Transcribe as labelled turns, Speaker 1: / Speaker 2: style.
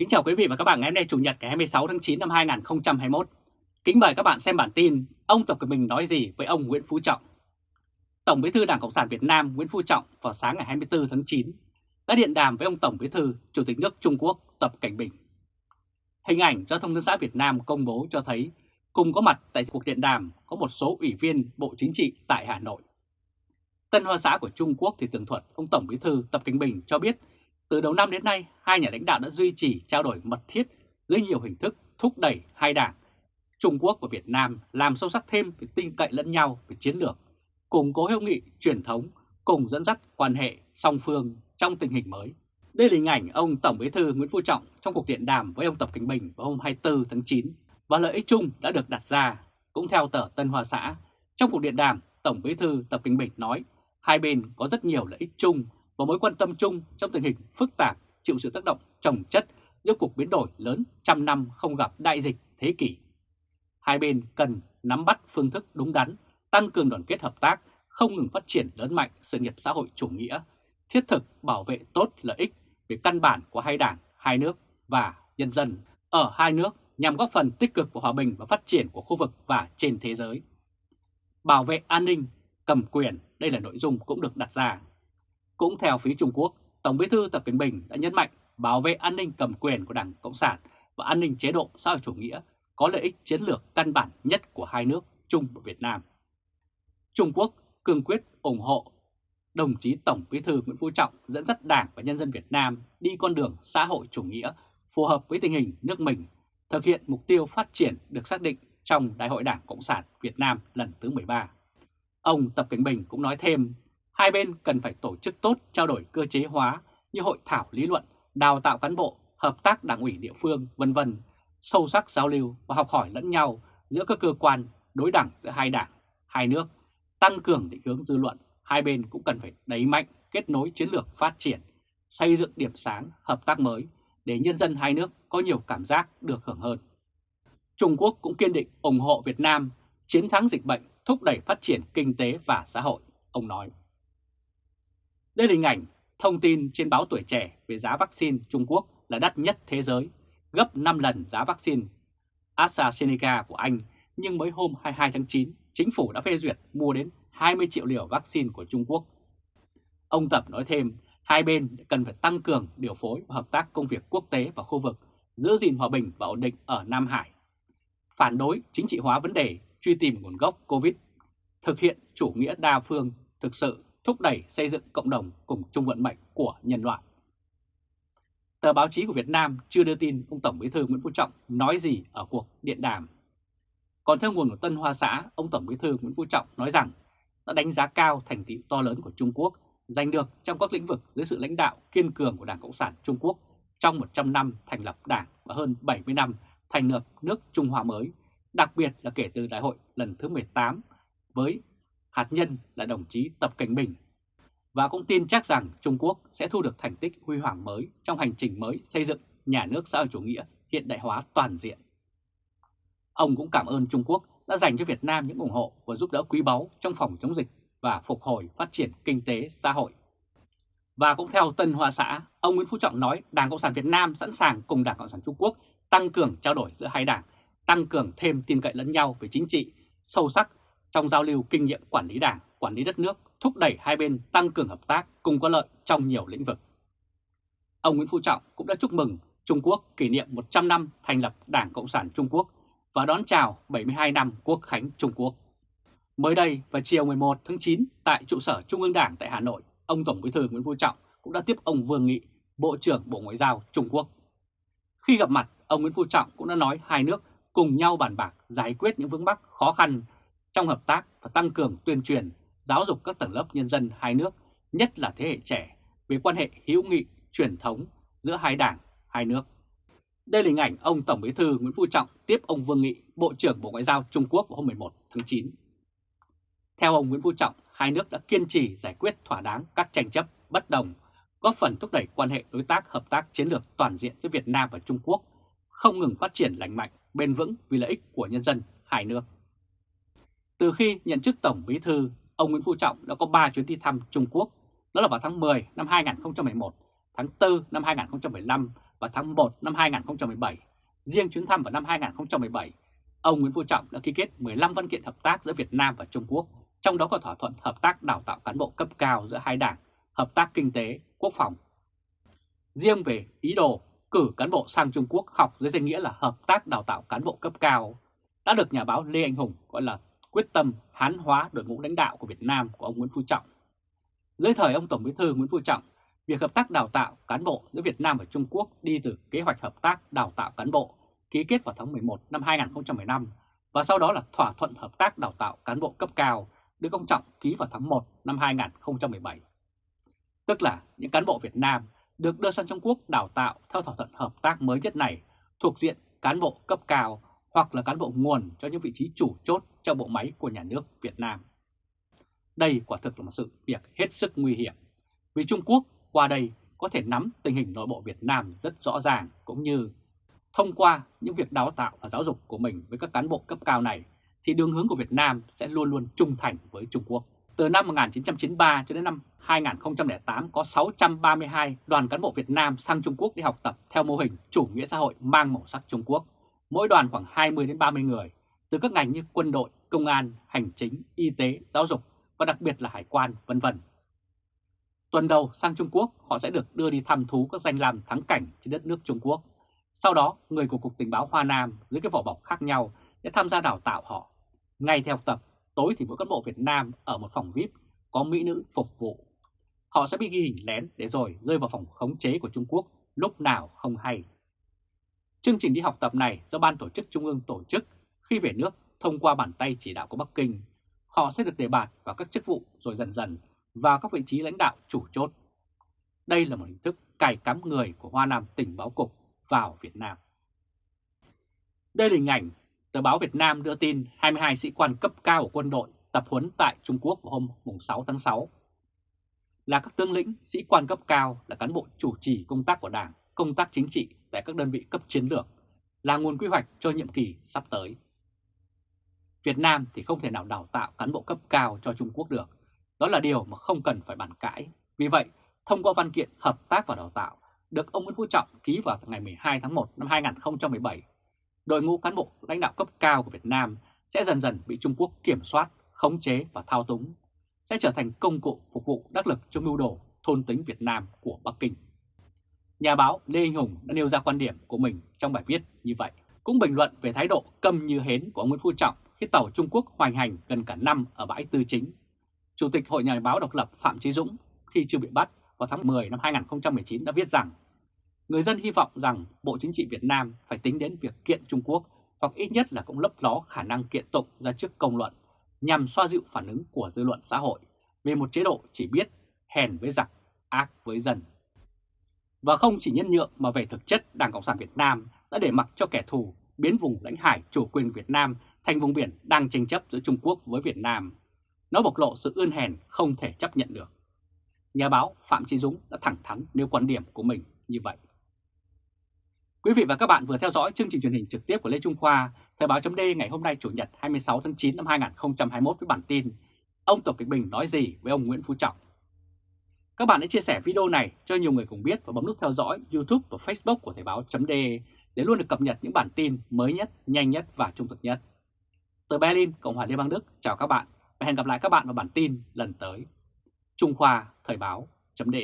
Speaker 1: Kính chào quý vị và các bạn ngày hôm nay, Chủ nhật ngày 26 tháng 9 năm 2021. Kính mời các bạn xem bản tin Ông Tập Cận Bình nói gì với ông Nguyễn Phú Trọng. Tổng Bí thư Đảng Cộng sản Việt Nam Nguyễn Phú Trọng vào sáng ngày 24 tháng 9 đã điện đàm với ông Tổng Bí thư, Chủ tịch nước Trung Quốc Tập Cảnh Bình. Hình ảnh do Thông tấn xã Việt Nam công bố cho thấy cùng có mặt tại cuộc điện đàm có một số ủy viên Bộ Chính trị tại Hà Nội. Tân Hoa xã của Trung Quốc thì tường thuật ông Tổng Bí thư Tập Cảnh Bình cho biết từ đầu năm đến nay, hai nhà lãnh đạo đã duy trì trao đổi mật thiết dưới nhiều hình thức thúc đẩy hai đảng, Trung Quốc và Việt Nam làm sâu sắc thêm về tin cậy lẫn nhau về chiến lược, củng cố hữu nghị truyền thống, cùng dẫn dắt quan hệ song phương trong tình hình mới. Đây là hình ảnh ông Tổng Bí thư Nguyễn Phú Trọng trong cuộc điện đàm với ông Tập Cảnh Bình vào hôm 24 tháng 9 và lợi ích chung đã được đặt ra. Cũng theo tờ Tân Hoa Xã, trong cuộc điện đàm, Tổng Bí thư Tập Cảnh Bình nói hai bên có rất nhiều lợi ích chung và mối quan tâm chung trong tình hình phức tạp chịu sự tác động trồng chất giữa cuộc biến đổi lớn trăm năm không gặp đại dịch thế kỷ. Hai bên cần nắm bắt phương thức đúng đắn, tăng cường đoàn kết hợp tác, không ngừng phát triển lớn mạnh sự nghiệp xã hội chủ nghĩa, thiết thực bảo vệ tốt lợi ích về căn bản của hai đảng, hai nước và nhân dân ở hai nước nhằm góp phần tích cực vào hòa bình và phát triển của khu vực và trên thế giới. Bảo vệ an ninh, cầm quyền, đây là nội dung cũng được đặt ra. Cũng theo phía Trung Quốc, Tổng bí thư Tập Cận Bình đã nhấn mạnh bảo vệ an ninh cầm quyền của Đảng Cộng sản và an ninh chế độ xã hội chủ nghĩa có lợi ích chiến lược căn bản nhất của hai nước Trung và Việt Nam. Trung Quốc cương quyết ủng hộ đồng chí Tổng bí thư Nguyễn Phú Trọng dẫn dắt Đảng và nhân dân Việt Nam đi con đường xã hội chủ nghĩa phù hợp với tình hình nước mình, thực hiện mục tiêu phát triển được xác định trong Đại hội Đảng Cộng sản Việt Nam lần thứ 13. Ông Tập Cận Bình cũng nói thêm Hai bên cần phải tổ chức tốt trao đổi cơ chế hóa như hội thảo lý luận, đào tạo cán bộ, hợp tác đảng ủy địa phương, vân vân, sâu sắc giao lưu và học hỏi lẫn nhau giữa các cơ quan đối đẳng giữa hai đảng, hai nước, tăng cường định hướng dư luận, hai bên cũng cần phải đẩy mạnh kết nối chiến lược phát triển, xây dựng điểm sáng, hợp tác mới để nhân dân hai nước có nhiều cảm giác được hưởng hơn. Trung Quốc cũng kiên định ủng hộ Việt Nam chiến thắng dịch bệnh, thúc đẩy phát triển kinh tế và xã hội, ông nói. Đây là hình ảnh thông tin trên báo Tuổi Trẻ về giá vaccine Trung Quốc là đắt nhất thế giới, gấp 5 lần giá vaccine AstraZeneca của Anh, nhưng mới hôm 22 tháng 9, chính phủ đã phê duyệt mua đến 20 triệu liều vaccine của Trung Quốc. Ông Tập nói thêm, hai bên cần phải tăng cường điều phối và hợp tác công việc quốc tế và khu vực, giữ gìn hòa bình và ổn định ở Nam Hải. Phản đối chính trị hóa vấn đề, truy tìm nguồn gốc COVID, thực hiện chủ nghĩa đa phương thực sự thúc đẩy xây dựng cộng đồng cùng chung vận mệnh của nhân loại. Tờ báo chí của Việt Nam chưa đưa tin ông Tổng Bí thư Nguyễn Phú Trọng nói gì ở cuộc điện đàm. Còn theo nguồn của Tân Hoa Xã, ông Tổng Bí thư Nguyễn Phú Trọng nói rằng đã đánh giá cao thành tựu to lớn của Trung Quốc giành được trong các lĩnh vực dưới sự lãnh đạo kiên cường của Đảng Cộng sản Trung Quốc trong 100 năm thành lập Đảng và hơn 70 năm thành lập nước Trung Hoa mới, đặc biệt là kể từ đại hội lần thứ 18 với hạt nhân là đồng chí Tập Cảnh Bình và cũng tin chắc rằng Trung Quốc sẽ thu được thành tích huy hoàng mới trong hành trình mới xây dựng nhà nước xã hội chủ nghĩa hiện đại hóa toàn diện. Ông cũng cảm ơn Trung Quốc đã dành cho Việt Nam những ủng hộ và giúp đỡ quý báu trong phòng chống dịch và phục hồi phát triển kinh tế xã hội. Và cũng theo Tân Hoa Xã, ông Nguyễn Phú Trọng nói Đảng Cộng sản Việt Nam sẵn sàng cùng Đảng Cộng sản Trung Quốc tăng cường trao đổi giữa hai đảng, tăng cường thêm tin cậy lẫn nhau về chính trị, sâu sắc trong giao lưu kinh nghiệm quản lý đảng, quản lý đất nước, thúc đẩy hai bên tăng cường hợp tác cùng có lợi trong nhiều lĩnh vực. Ông Nguyễn Phú Trọng cũng đã chúc mừng Trung Quốc kỷ niệm 100 năm thành lập Đảng Cộng sản Trung Quốc và đón chào 72 năm Quốc khánh Trung Quốc. Mới đây vào chiều 11 tháng 9 tại trụ sở Trung ương Đảng tại Hà Nội, ông Tổng Bí thư Nguyễn Phú Trọng cũng đã tiếp ông Vương Nghị, Bộ trưởng Bộ Ngoại giao Trung Quốc. Khi gặp mặt, ông Nguyễn Phú Trọng cũng đã nói hai nước cùng nhau bàn bạc giải quyết những vướng mắc khó khăn trong hợp tác và tăng cường tuyên truyền, giáo dục các tầng lớp nhân dân hai nước, nhất là thế hệ trẻ, về quan hệ hữu nghị, truyền thống giữa hai đảng, hai nước. Đây là hình ảnh ông Tổng Bí thư Nguyễn Phú Trọng tiếp ông Vương Nghị, Bộ trưởng Bộ Ngoại giao Trung Quốc vào hôm 11 tháng 9. Theo ông Nguyễn Phú Trọng, hai nước đã kiên trì giải quyết thỏa đáng các tranh chấp bất đồng, góp phần thúc đẩy quan hệ đối tác hợp tác chiến lược toàn diện giữa Việt Nam và Trung Quốc, không ngừng phát triển lành mạnh, bền vững vì lợi ích của nhân dân hai nước. Từ khi nhận chức Tổng Bí Thư, ông Nguyễn Phú Trọng đã có 3 chuyến đi thăm Trung Quốc, đó là vào tháng 10 năm 2011, tháng 4 năm 2015 và tháng 1 năm 2017. Riêng chuyến thăm vào năm 2017, ông Nguyễn Phú Trọng đã ký kết 15 văn kiện hợp tác giữa Việt Nam và Trung Quốc, trong đó có thỏa thuận hợp tác đào tạo cán bộ cấp cao giữa hai đảng, hợp tác kinh tế, quốc phòng. Riêng về ý đồ cử cán bộ sang Trung Quốc học dưới danh nghĩa là hợp tác đào tạo cán bộ cấp cao, đã được nhà báo Lê Anh Hùng gọi là quyết tâm hán hóa đội ngũ lãnh đạo của Việt Nam của ông Nguyễn Phú Trọng. Dưới thời ông Tổng Bí thư Nguyễn Phú Trọng, việc hợp tác đào tạo cán bộ giữa Việt Nam và Trung Quốc đi từ kế hoạch hợp tác đào tạo cán bộ ký kết vào tháng 11 năm 2015 và sau đó là thỏa thuận hợp tác đào tạo cán bộ cấp cao được ông Trọng ký vào tháng 1 năm 2017. Tức là những cán bộ Việt Nam được đưa sang Trung Quốc đào tạo theo thỏa thuận hợp tác mới nhất này thuộc diện cán bộ cấp cao hoặc là cán bộ nguồn cho những vị trí chủ chốt trong bộ máy của nhà nước Việt Nam. Đây quả thực là một sự việc hết sức nguy hiểm, vì Trung Quốc qua đây có thể nắm tình hình nội bộ Việt Nam rất rõ ràng cũng như thông qua những việc đào tạo và giáo dục của mình với các cán bộ cấp cao này thì đường hướng của Việt Nam sẽ luôn luôn trung thành với Trung Quốc. Từ năm 1993 cho đến năm 2008 có 632 đoàn cán bộ Việt Nam sang Trung Quốc đi học tập theo mô hình chủ nghĩa xã hội mang màu sắc Trung Quốc. Mỗi đoàn khoảng 20 đến 30 người từ các ngành như quân đội, công an, hành chính, y tế, giáo dục và đặc biệt là hải quan, vân vân. Tuần đầu sang Trung Quốc, họ sẽ được đưa đi thăm thú các danh lam thắng cảnh trên đất nước Trung Quốc. Sau đó, người của Cục Tình báo Hoa Nam dưới cái vỏ bọc khác nhau sẽ tham gia đào tạo họ. Ngay theo tập, tối thì mỗi cán bộ Việt Nam ở một phòng VIP có mỹ nữ phục vụ. Họ sẽ bị ghi hình lén để rồi rơi vào phòng khống chế của Trung Quốc lúc nào không hay. Chương trình đi học tập này do Ban Tổ chức Trung ương tổ chức khi về nước thông qua bàn tay chỉ đạo của Bắc Kinh. Họ sẽ được đề bạt vào các chức vụ rồi dần dần vào các vị trí lãnh đạo chủ chốt. Đây là một hình thức cài cắm người của Hoa Nam tỉnh báo cục vào Việt Nam. Đây là hình ảnh tờ báo Việt Nam đưa tin 22 sĩ quan cấp cao của quân đội tập huấn tại Trung Quốc vào hôm 6 tháng 6. Là các tướng lĩnh, sĩ quan cấp cao là cán bộ chủ trì công tác của Đảng, công tác chính trị tại các đơn vị cấp chiến lược, là nguồn quy hoạch cho nhiệm kỳ sắp tới. Việt Nam thì không thể nào đào tạo cán bộ cấp cao cho Trung Quốc được. Đó là điều mà không cần phải bàn cãi. Vì vậy, thông qua văn kiện hợp tác và đào tạo được ông Nguyễn Phú Trọng ký vào ngày 12 tháng 1 năm 2017, đội ngũ cán bộ lãnh đạo cấp cao của Việt Nam sẽ dần dần bị Trung Quốc kiểm soát, khống chế và thao túng, sẽ trở thành công cụ phục vụ đắc lực cho mưu đồ thôn tính Việt Nam của Bắc Kinh. Nhà báo Lê Anh Hùng đã nêu ra quan điểm của mình trong bài viết như vậy, cũng bình luận về thái độ câm như hến của ông Nguyễn Phú Trọng khi tàu Trung Quốc hoành hành gần cả năm ở bãi Tư Chính. Chủ tịch Hội Nhà báo độc lập Phạm Chí Dũng khi chưa bị bắt vào tháng 10 năm 2019 đã viết rằng người dân hy vọng rằng Bộ Chính trị Việt Nam phải tính đến việc kiện Trung Quốc hoặc ít nhất là cũng lấp ló khả năng kiện tụng ra trước công luận nhằm xoa dịu phản ứng của dư luận xã hội về một chế độ chỉ biết hèn với giặc, ác với dân. Và không chỉ nhân nhượng mà về thực chất Đảng Cộng sản Việt Nam đã để mặc cho kẻ thù biến vùng lãnh hải chủ quyền Việt Nam thành vùng biển đang tranh chấp giữa Trung Quốc với Việt Nam. Nó bộc lộ sự ươn hèn không thể chấp nhận được. Nhà báo Phạm Chí Dũng đã thẳng thắn nêu quan điểm của mình như vậy. Quý vị và các bạn vừa theo dõi chương trình truyền hình trực tiếp của Lê Trung Khoa, Thời báo chấm ngày hôm nay Chủ nhật 26 tháng 9 năm 2021 với bản tin Ông Tập Cận Bình nói gì với ông Nguyễn Phú Trọng? Các bạn hãy chia sẻ video này cho nhiều người cùng biết và bấm nút theo dõi YouTube và Facebook của Thời Báo .de để luôn được cập nhật những bản tin mới nhất, nhanh nhất và trung thực nhất. Từ Berlin, Cộng hòa Liên bang Đức, chào các bạn và hẹn gặp lại các bạn vào bản tin lần tới. Trung Khoa Thời Báo .de.